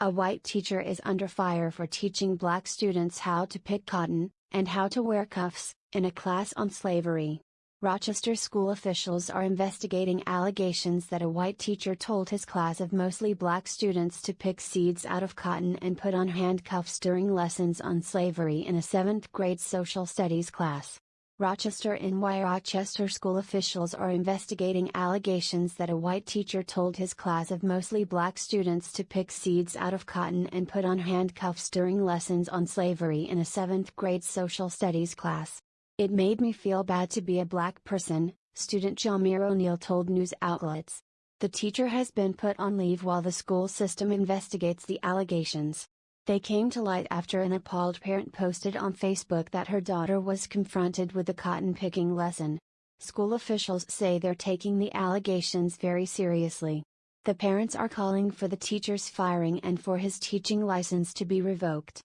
A white teacher is under fire for teaching black students how to pick cotton, and how to wear cuffs, in a class on slavery. Rochester school officials are investigating allegations that a white teacher told his class of mostly black students to pick seeds out of cotton and put on handcuffs during lessons on slavery in a 7th grade social studies class. Rochester NY Rochester school officials are investigating allegations that a white teacher told his class of mostly black students to pick seeds out of cotton and put on handcuffs during lessons on slavery in a 7th grade social studies class. It made me feel bad to be a black person, student Jamir O'Neill told news outlets. The teacher has been put on leave while the school system investigates the allegations. They came to light after an appalled parent posted on Facebook that her daughter was confronted with a cotton picking lesson. School officials say they're taking the allegations very seriously. The parents are calling for the teacher's firing and for his teaching license to be revoked.